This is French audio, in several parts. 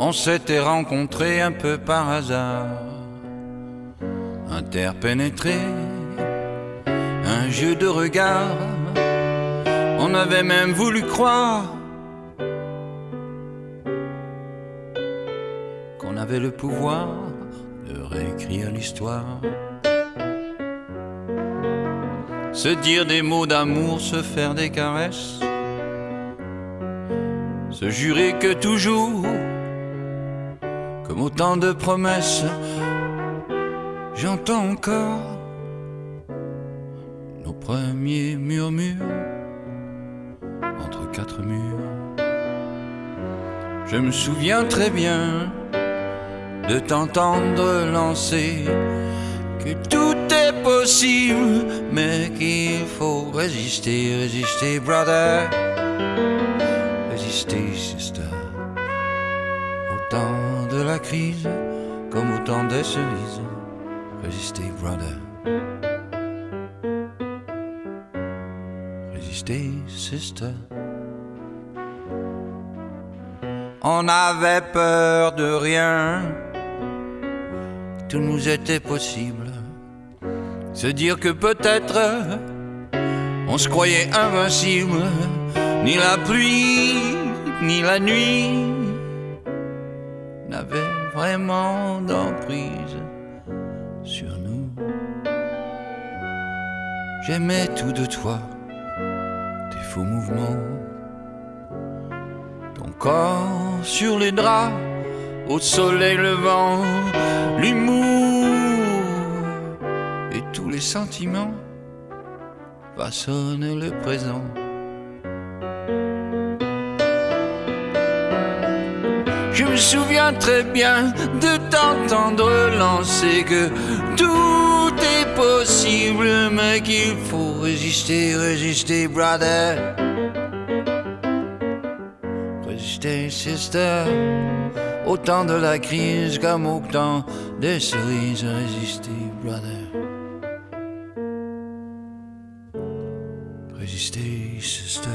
On s'était rencontrés un peu par hasard, interpénétrés, un jeu de regard. On avait même voulu croire qu'on avait le pouvoir de réécrire l'histoire. Se dire des mots d'amour, se faire des caresses, se jurer que toujours, comme autant de promesses, j'entends encore nos premiers murmures entre quatre murs. Je me souviens très bien de t'entendre lancer que tout est possible, mais qu'il faut résister, résister, brother, résister, sister. Au temps de la crise, comme au temps des cerises, résister, brother. Résister, sister. On avait peur de rien, tout nous était possible. Se dire que peut-être on se croyait invincible, ni la pluie, ni la nuit vraiment d'emprise sur nous. J'aimais tout de toi, tes faux mouvements, ton corps sur les draps, au soleil levant, l'humour et tous les sentiments façonnent le présent. Souviens très bien de t'entendre lancer que tout est possible, mais qu'il faut résister, résister, brother. Résister, sister. Au temps de la crise comme au temps des cerises, résister, brother. Résister, sister.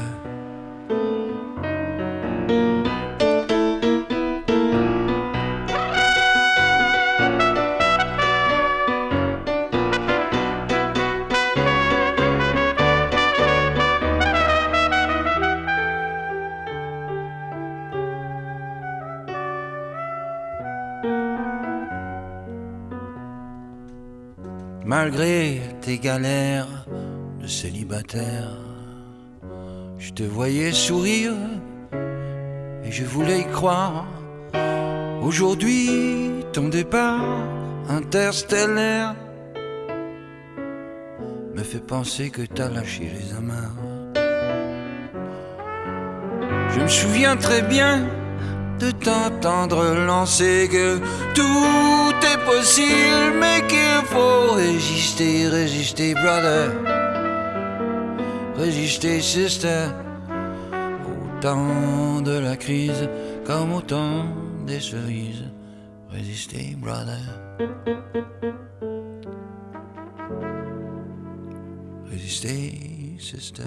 Malgré tes galères de célibataire, je te voyais sourire et je voulais y croire. Aujourd'hui, ton départ interstellaire me fait penser que t'as lâché les amarres. Je me souviens très bien de t'entendre lancer que tout est possible, mais qu'il faut résister, résister, brother. Résister, sister. Au temps de la crise, comme au temps des cerises. Résister, brother. Résister, sister.